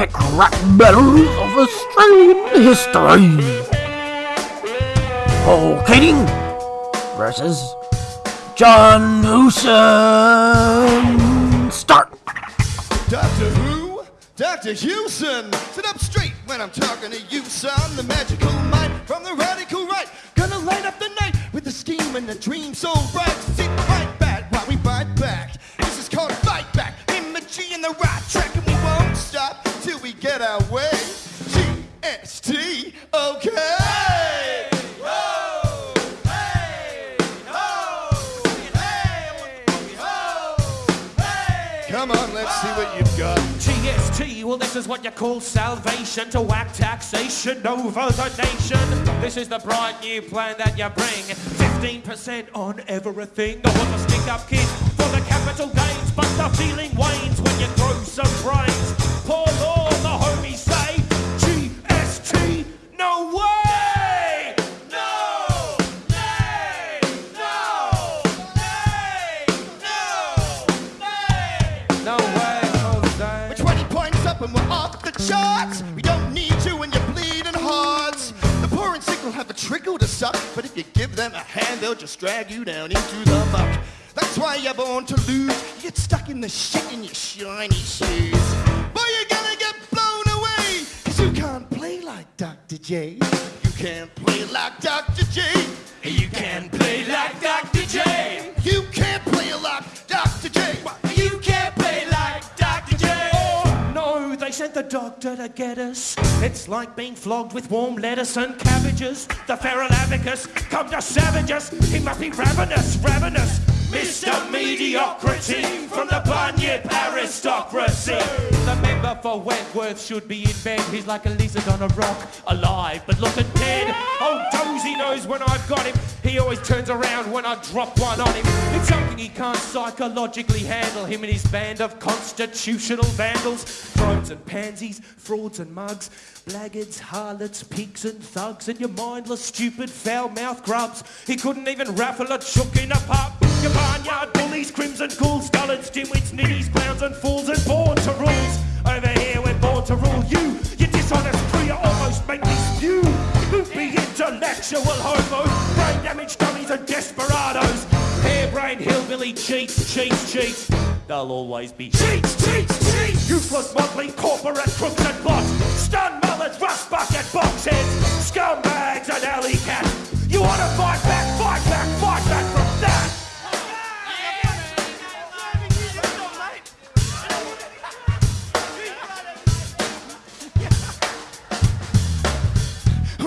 epic rap battles of Australian history. Paul Keating versus John Hewson. Start. Doctor Who? Dr. Hewson! Sit up straight when I'm talking to you, son. The magical mind from the radical right. Gonna light up the night with the scheme and the dream so bright. Sit right back while we bite back. This is called Fight Back. Imaging in the right track, get our way. GST, okay! Come on, let's see what you've got. GST, well this is what you call salvation to whack taxation over the nation. This is the bright new plan that you bring. 15% on everything. I was a stick up kid charts. We don't need you when you're bleeding hearts. The poor and sick will have a trickle to suck, but if you give them a hand, they'll just drag you down into the muck. That's why you're born to lose. You get stuck in the shit in your shiny shoes. Boy, you're gonna get blown away, cause you can't play like Dr. J. You can't play like Dr. J. You can't play like Dr. they sent the doctor to get us. It's like being flogged with warm lettuce and cabbages. The feral abacus come to savage us. He must be ravenous, ravenous. Mr. Mediocrity from the Bunyip aristocracy. For Wentworth should be in bed. He's like a lizard on a rock, alive but looking dead. Oh, Dozy knows when I've got him. He always turns around when I drop one on him. It's something he can't psychologically handle. Him and his band of constitutional vandals, drones and pansies, frauds and mugs, blackguards, harlots, pigs and thugs, and your mindless, stupid, foul-mouthed grubs. He couldn't even raffle a chook in a pub. Your barnyard bullies, crimson ghouls, dullards, dimwits, ninnies, clowns and fools, and born intellectual homos, brain damaged dummies and desperados. Harebrained hillbilly cheats, cheats, cheats. They'll always be cheats, cheats, cheats. Useless motley corporate crooks and bots. Stun mullets, rust bucket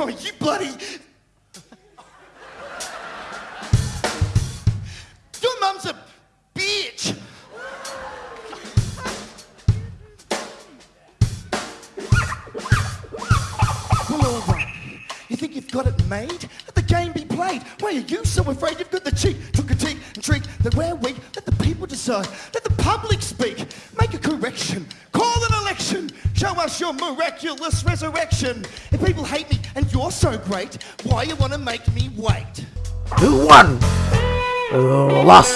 Oh, you bloody. Your mum's a bitch. Well, all right. You think you've got it made? Let the game be played. Why are you so afraid you've got the cheek to critique and trick that we're weak? Let the people decide. Let Show us your miraculous resurrection. If people hate me and you're so great, why you want to make me wait? Who won? Who lost?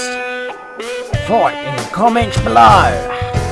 Fight in the comments below.